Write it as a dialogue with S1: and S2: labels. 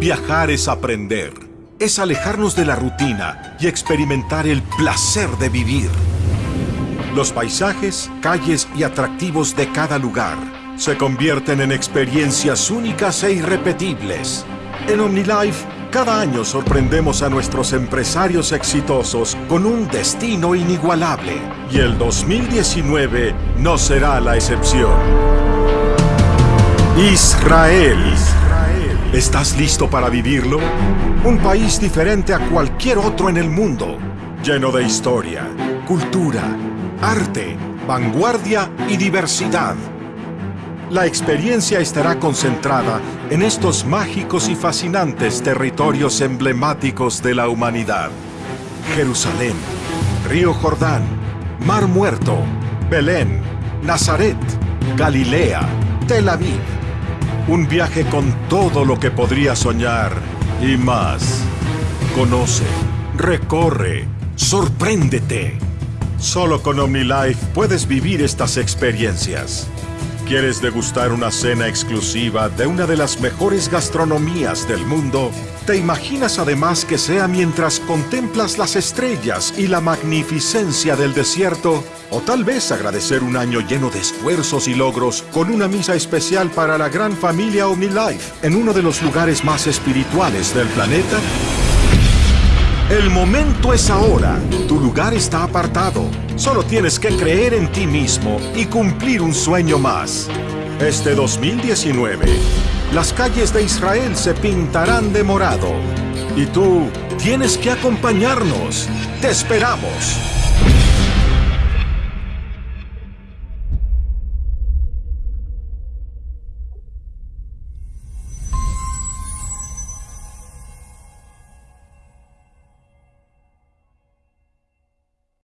S1: Viajar es aprender. Es alejarnos de la rutina y experimentar el placer de vivir. Los paisajes, calles y atractivos de cada lugar se convierten en experiencias únicas e irrepetibles. En OmniLife, cada año sorprendemos a nuestros empresarios exitosos con un destino inigualable. Y el 2019 no será la excepción. Israel. ¿Estás listo para vivirlo? Un país diferente a cualquier otro en el mundo, lleno de historia, cultura, arte, vanguardia y diversidad. La experiencia estará concentrada en estos mágicos y fascinantes territorios emblemáticos de la humanidad. Jerusalén, Río Jordán, Mar Muerto, Belén, Nazaret, Galilea, Tel Aviv. Un viaje con todo lo que podría soñar y más. Conoce, recorre, sorpréndete. Solo con OmniLife puedes vivir estas experiencias. ¿Quieres degustar una cena exclusiva de una de las mejores gastronomías del mundo? ¿Te imaginas además que sea mientras contemplas las estrellas y la magnificencia del desierto? ¿O tal vez agradecer un año lleno de esfuerzos y logros con una misa especial para la gran familia OmniLife en uno de los lugares más espirituales del planeta? El momento es ahora. Tu lugar está apartado. Solo tienes que creer en ti mismo y cumplir un sueño más. Este 2019, las calles de Israel se pintarán de morado. Y tú tienes que acompañarnos. Te esperamos.